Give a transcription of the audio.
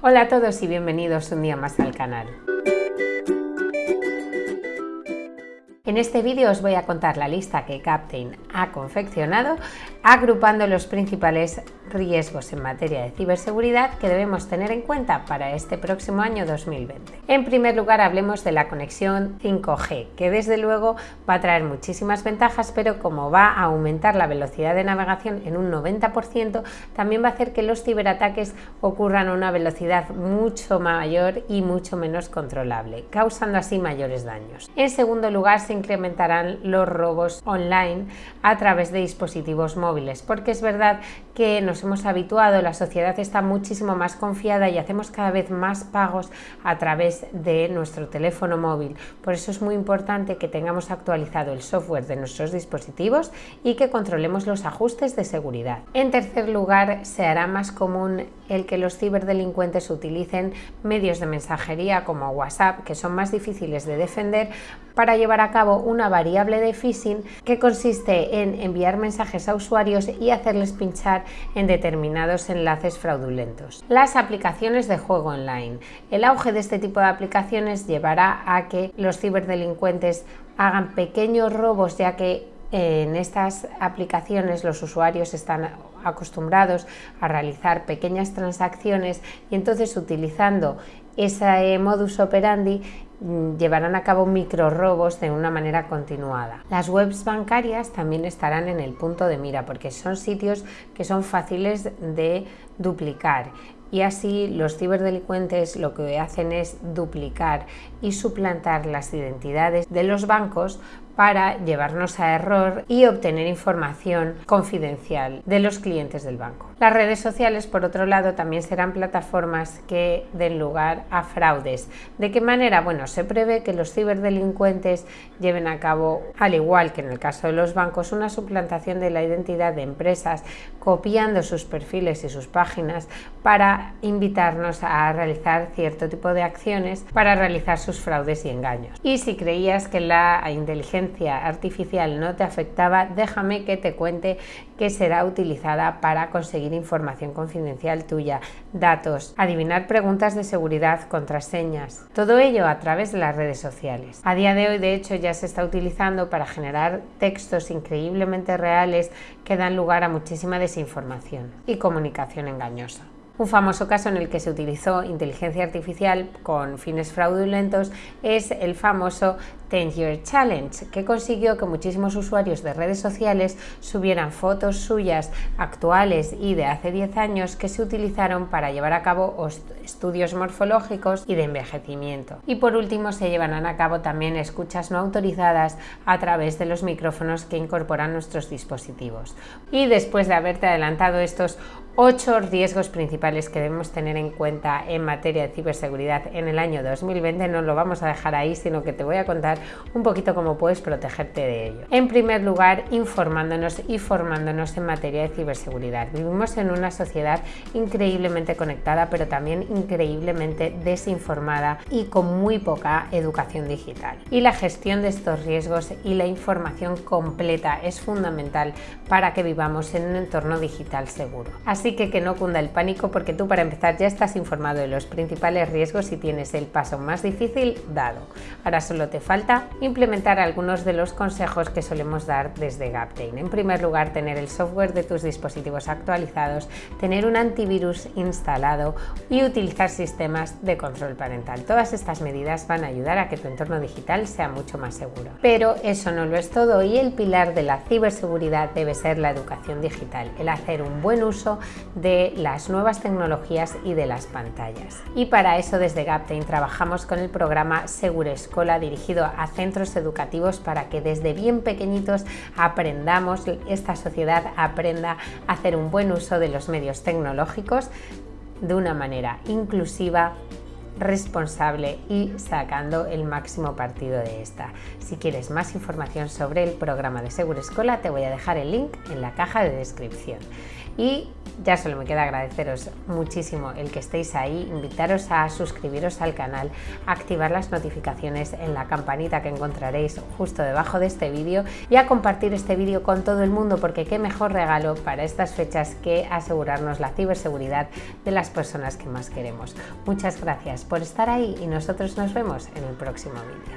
Hola a todos y bienvenidos un día más al canal. En este vídeo os voy a contar la lista que Captain ha confeccionado agrupando los principales riesgos en materia de ciberseguridad que debemos tener en cuenta para este próximo año 2020. En primer lugar, hablemos de la conexión 5G, que desde luego va a traer muchísimas ventajas, pero como va a aumentar la velocidad de navegación en un 90%, también va a hacer que los ciberataques ocurran a una velocidad mucho mayor y mucho menos controlable, causando así mayores daños. En segundo lugar, se incrementarán los robos online a través de dispositivos móviles, porque es verdad que nos hemos habituado, la sociedad está muchísimo más confiada y hacemos cada vez más pagos a través de nuestro teléfono móvil. Por eso es muy importante que tengamos actualizado el software de nuestros dispositivos y que controlemos los ajustes de seguridad. En tercer lugar, se hará más común el que los ciberdelincuentes utilicen medios de mensajería como WhatsApp, que son más difíciles de defender, para llevar a cabo una variable de phishing que consiste en enviar mensajes a usuarios y hacerles pinchar en determinados enlaces fraudulentos. Las aplicaciones de juego online. El auge de este tipo de aplicaciones llevará a que los ciberdelincuentes hagan pequeños robos ya que en estas aplicaciones los usuarios están acostumbrados a realizar pequeñas transacciones y entonces utilizando ese modus operandi mm, llevarán a cabo micro robos de una manera continuada. Las webs bancarias también estarán en el punto de mira porque son sitios que son fáciles de duplicar y así los ciberdelincuentes lo que hacen es duplicar y suplantar las identidades de los bancos para llevarnos a error y obtener información confidencial de los clientes del banco. Las redes sociales, por otro lado, también serán plataformas que den lugar a fraudes. ¿De qué manera? Bueno, se prevé que los ciberdelincuentes lleven a cabo, al igual que en el caso de los bancos, una suplantación de la identidad de empresas, copiando sus perfiles y sus páginas para invitarnos a realizar cierto tipo de acciones para realizar sus fraudes y engaños. Y si creías que la inteligencia artificial no te afectaba, déjame que te cuente que será utilizada para conseguir información confidencial tuya, datos, adivinar preguntas de seguridad, contraseñas, todo ello a través de las redes sociales. A día de hoy, de hecho, ya se está utilizando para generar textos increíblemente reales que dan lugar a muchísima desinformación y comunicación engañosa. Un famoso caso en el que se utilizó inteligencia artificial con fines fraudulentos es el famoso 10 Year Challenge, que consiguió que muchísimos usuarios de redes sociales subieran fotos suyas actuales y de hace 10 años que se utilizaron para llevar a cabo estudios morfológicos y de envejecimiento. Y por último se llevarán a cabo también escuchas no autorizadas a través de los micrófonos que incorporan nuestros dispositivos. Y después de haberte adelantado estos ocho riesgos principales que debemos tener en cuenta en materia de ciberseguridad en el año 2020. No lo vamos a dejar ahí, sino que te voy a contar un poquito cómo puedes protegerte de ello. En primer lugar, informándonos y formándonos en materia de ciberseguridad. Vivimos en una sociedad increíblemente conectada, pero también increíblemente desinformada y con muy poca educación digital. Y la gestión de estos riesgos y la información completa es fundamental para que vivamos en un entorno digital seguro. Así que que no cunda el pánico porque tú para empezar ya estás informado de los principales riesgos y tienes el paso más difícil dado. Ahora solo te falta implementar algunos de los consejos que solemos dar desde Gaptain. En primer lugar, tener el software de tus dispositivos actualizados, tener un antivirus instalado y utilizar sistemas de control parental. Todas estas medidas van a ayudar a que tu entorno digital sea mucho más seguro. Pero eso no lo es todo y el pilar de la ciberseguridad debe ser la educación digital, el hacer un buen uso de las nuevas tecnologías y de las pantallas. Y para eso desde Gaptain trabajamos con el programa Segura Escola dirigido a centros educativos para que desde bien pequeñitos aprendamos, esta sociedad aprenda a hacer un buen uso de los medios tecnológicos de una manera inclusiva, responsable y sacando el máximo partido de esta. Si quieres más información sobre el programa de Segura Escola te voy a dejar el link en la caja de descripción. Y ya solo me queda agradeceros muchísimo el que estéis ahí, invitaros a suscribiros al canal, activar las notificaciones en la campanita que encontraréis justo debajo de este vídeo y a compartir este vídeo con todo el mundo porque qué mejor regalo para estas fechas que asegurarnos la ciberseguridad de las personas que más queremos. Muchas gracias por estar ahí y nosotros nos vemos en el próximo vídeo.